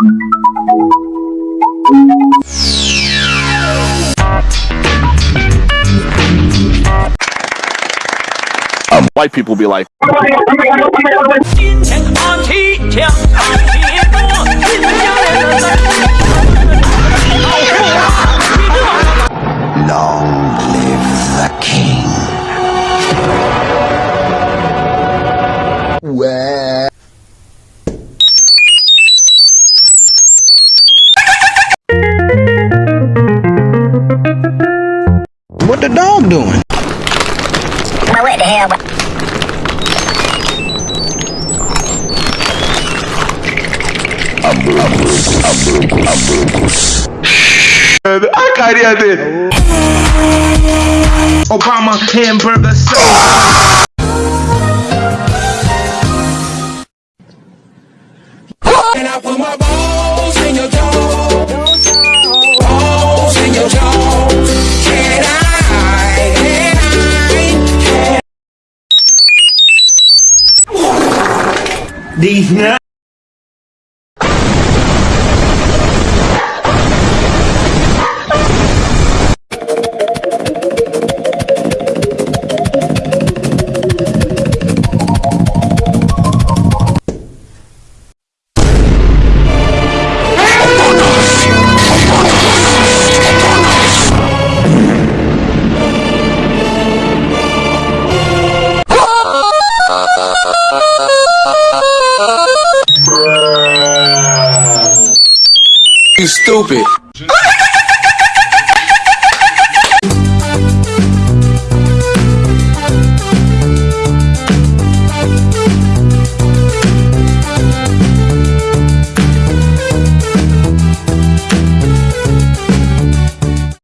Um, white people be like, 金 What the dog doing? Now what the hell? a carinha dele. Obama hamburger sauce. And I put my balls These nuts. Ha ha ha ha ha ha You stupid.